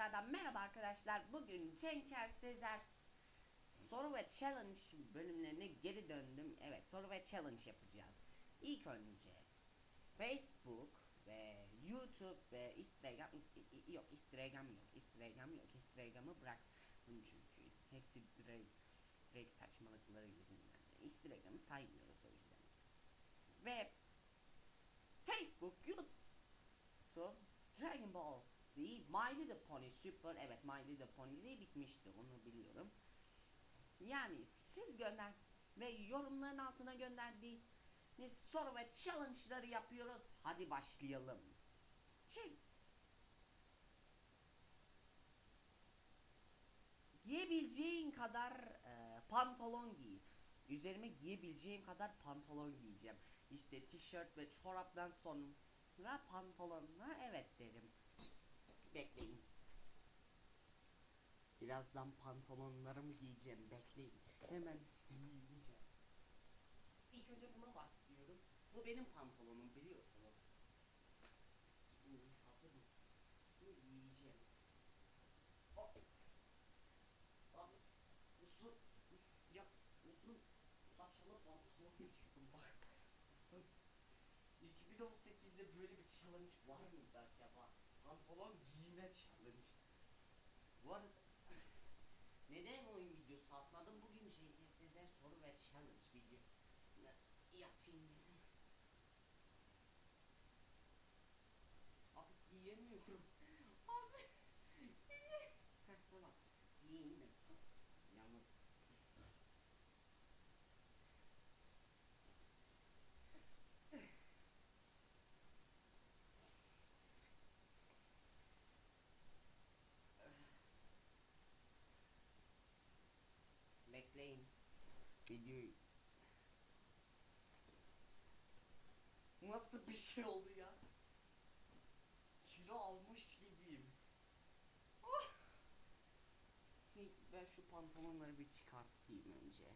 tekrardan merhaba arkadaşlar. Bugün Cenker Sezer soru ve challenge bölümlerine geri döndüm. Evet soru ve challenge yapacağız. İlk önce Facebook ve YouTube ve Instagram yok Instagram yok Instagram yok Instagram'ı bıraktım çünkü hepsi direkt, direkt saçmalıkları yüzünden. Instagram'ı saymıyoruz o yüzden. Ve Facebook, YouTube, Dragon Ball Z, My Little Pony Super, evet My Little Pony Z bitmişti onu biliyorum. Yani siz gönder ve yorumların altına gönderdiğiniz soru ve challenge'ları yapıyoruz. Hadi başlayalım. Çek. Giyebileceğin kadar e, pantolon giy. Üzerime giyebileceğim kadar pantolon giyeceğim. İşte tişört ve çoraptan sonra pantolonuna evet derim. Bekleyin. Birazdan pantolonlarımı giyeceğim. Bekleyin. Hemen giyeceğim. İlk önce buna başlıyorum. Bu benim pantolonum biliyorsunuz. Şimdi hazırım. Bunu giyeceğim. Oh. Abi, uzun. Ya, uzun. Saçma pantolon giyiyorum bak. Uzun. 2018'de böyle bir challenge var mıydı acaba? Pantolon giyme challenge. Bu arada neden oyun videosu atmadım? Bugün Cengiz Sezer soru ve challenge video yapayım dedim. Abi giyemiyorum. Abi giye. Heh tamam. Giyeyim de. Yalnız bekleyin. Videoyu Nasıl bir şey oldu ya? Kilo almış gibiyim. Hey, Ben şu pantolonları bir çıkartayım önce.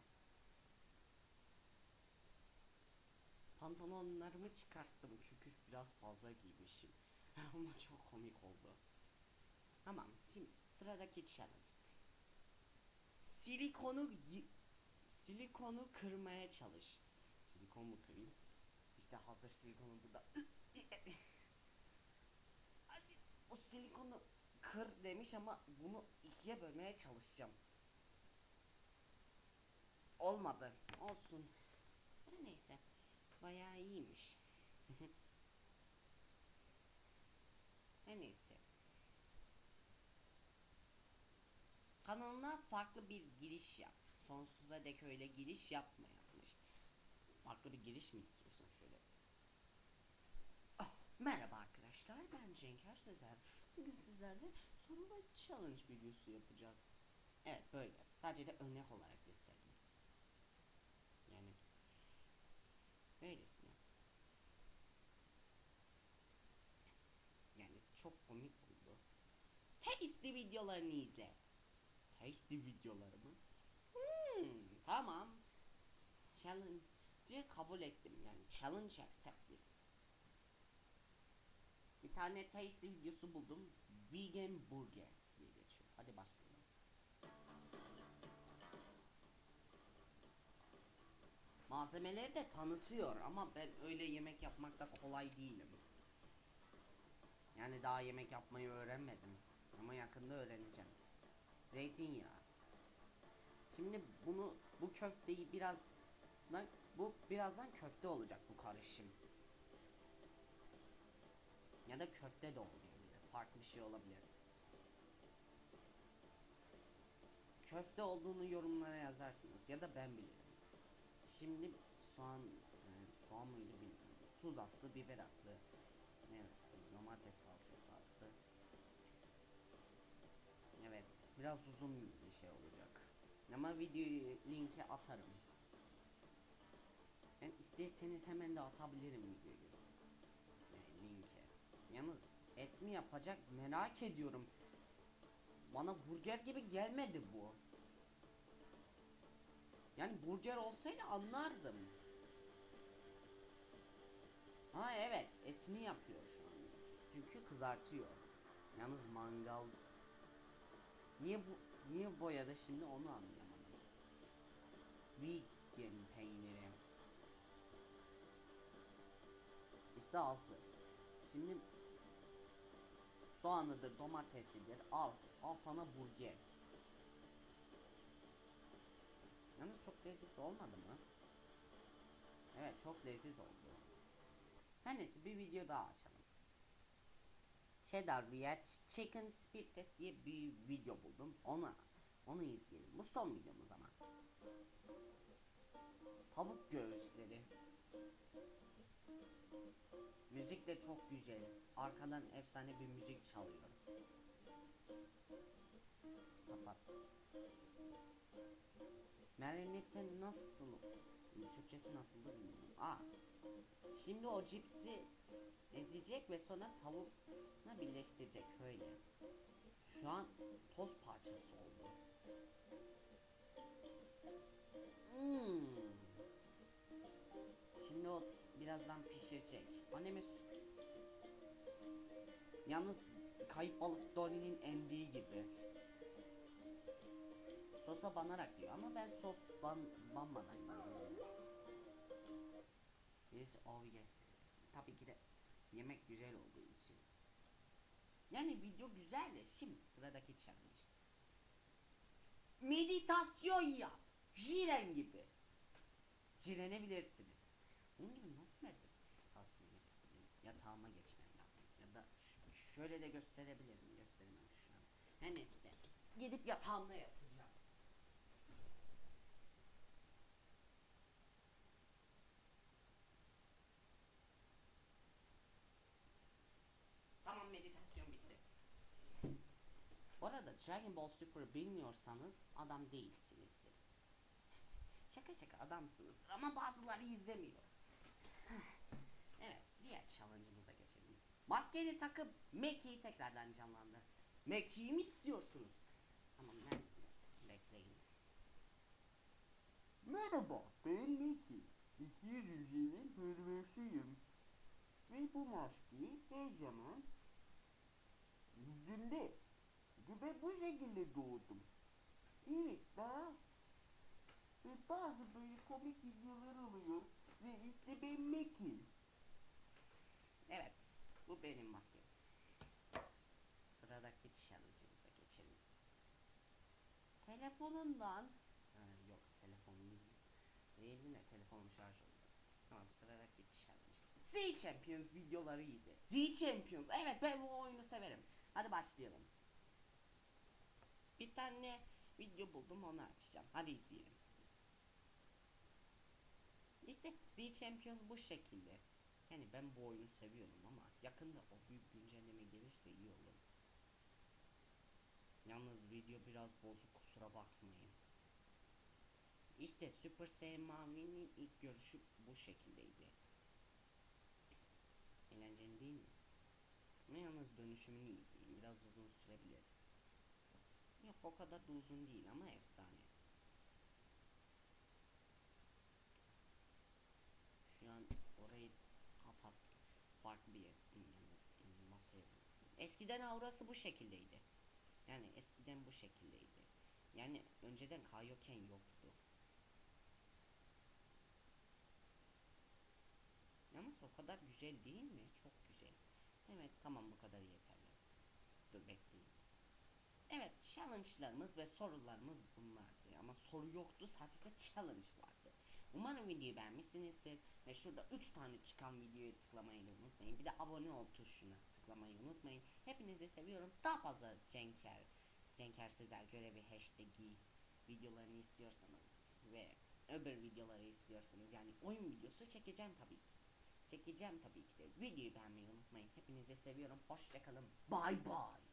Pantolonlarımı çıkarttım çünkü biraz fazla giymişim. Ama çok komik oldu. Tamam şimdi sıradaki challenge. Silikonu silikonu kırmaya çalış. Silikon mu kırayım? İşte hazır silikonu burada. Hadi o silikonu kır demiş ama bunu ikiye bölmeye çalışacağım. Olmadı. Olsun. Neyse. Bayağı iyiymiş. Neyse. Kanalına farklı bir giriş yap. Sonsuza dek öyle giriş yapma yazmış. Farklı bir giriş mi istiyorsun şöyle? Ah, merhaba arkadaşlar ben Cenker Sezer. Bugün sizlerle ve challenge videosu yapacağız. Evet böyle. Sadece de örnek olarak gösterdim. Yani böylesine. Yani çok komik oldu. Tasty videolarını izle. Tasty videolarımı. Tamam. Challenge'ı kabul ettim. Yani challenge accept this. Bir tane tasty videosu buldum. Vegan burger diye geçiyor. Hadi başlayalım. Malzemeleri de tanıtıyor ama ben öyle yemek yapmakta kolay değilim. Yani daha yemek yapmayı öğrenmedim. Ama yakında öğreneceğim. Zeytinyağı. Şimdi bunu bu köfteyi biraz bu birazdan köfte olacak bu karışım. Ya da köfte de olmayabilir. Farklı bir şey olabilir. Köfte olduğunu yorumlara yazarsınız ya da ben bilirim. Şimdi soğan e, soğan mıydı bilmiyorum. Tuz attı, biber attı. Evet, domates salçası attı. Evet, biraz uzun bir şey olacak. Ama videoyu linke atarım. Ben isterseniz hemen de atabilirim videoyu. E, linke. Yalnız et mi yapacak merak ediyorum. Bana burger gibi gelmedi bu. Yani burger olsaydı anlardım. Ha evet etini yapıyor şu an. Çünkü kızartıyor. Yalnız mangal Niye bu niye boyadı şimdi onu anlayamadım. Vegan peyniri. İşte hazır. Şimdi soğanıdır, domatesidir. Al, al sana burger. Yalnız çok lezzetli olmadı mı? Evet, çok lezzetli oldu. Her neyse bir video daha açalım. Cheddar React Chicken Speed Test diye bir video buldum. Ona onu izleyelim. Bu son videomuz ama. Tavuk göğüsleri. Müzik de çok güzel. Arkadan efsane bir müzik çalıyor. Kapat. Marinette nasıl? Türkçesi nasıldı bilmiyorum. Aa. Şimdi o cipsi ezecek ve sonra tavukla birleştirecek öyle. Şu an toz parçası oldu. Hmm. Şimdi o birazdan pişirecek. Annemiz yalnız kayıp balık Dory'nin endiği gibi. Sosa banarak diyor ama ben sos ban banmadan yiyorum. Yes dedi. Tabii ki de yemek güzel olduğu için. Yani video güzel de şimdi sıradaki challenge. Meditasyon yap. Jiren gibi. Cirenebilirsiniz. Bunun gibi nasıl meditasyon yapabilirim? Yatağıma geçmem lazım. Ya da şöyle de gösterebilirim. Gösteremem şu an. Her neyse. Gidip yatağımda yapacağım. Tamam meditasyon bitti. Bu arada Dragon Ball Super bilmiyorsanız adam değilsinizdir. Şaka şaka adamsınızdır ama bazıları izlemiyor. evet diğer challenge'ımıza geçelim. Maskeyi takıp Mackey'i tekrardan canlandır. Mackey'i mi istiyorsunuz? Tamam ben bekleyin. Merhaba, ben Mickey. Mickey Rüzgar'ın hırvesiyim. Ve bu maskeyi her zaman yüzümde. Ve bu şekilde doğdum. Evet, daha ve bazı böyle komik videolar oluyor. Ve işte ben Mickey. Evet bu benim maskem. Sıradaki challenge'ımıza geçelim. Telefonundan Ha, yok telefonum değil. De telefonum şarj oldu. Tamam sıradaki challenge. Z Champions videoları izle. Z Champions. Evet ben bu oyunu severim. Hadi başlayalım. Bir tane video buldum onu açacağım. Hadi izleyelim. İşte Z Champions bu şekilde. Yani ben bu oyunu seviyorum ama yakında o büyük güncelleme gelirse iyi olur. Yalnız video biraz bozuk kusura bakmayın. İşte Super Saiyan Mavi'nin ilk görüşü bu şekildeydi. Eğlenceli değil mi? Ama yalnız dönüşümünü izleyin. Biraz uzun sürebilir. Yok o kadar da uzun değil ama efsane. Şu an orayı kapat. Farklı bir masaya Eskiden aurası bu şekildeydi. Yani eskiden bu şekildeydi. Yani önceden Kaioken yoktu. Yalnız o kadar güzel değil mi? Çok güzel. Evet tamam bu kadar yeterli. Dur bekleyin. Evet challenge'larımız ve sorularımız bunlardı. Ama soru yoktu sadece challenge vardı. Umarım videoyu beğenmişsinizdir. Ve şurada 3 tane çıkan videoya tıklamayı unutmayın. Bir de abone ol tuşuna tıklamayı unutmayın. Hepinizi seviyorum. Daha fazla Cenker, Cenker Sezer görevi hashtag'i videolarını istiyorsanız ve öbür videoları istiyorsanız yani oyun videosu çekeceğim tabii ki. Çekeceğim tabii ki de. Videoyu beğenmeyi unutmayın. Hepinizi seviyorum. Hoşçakalın. Bye bye.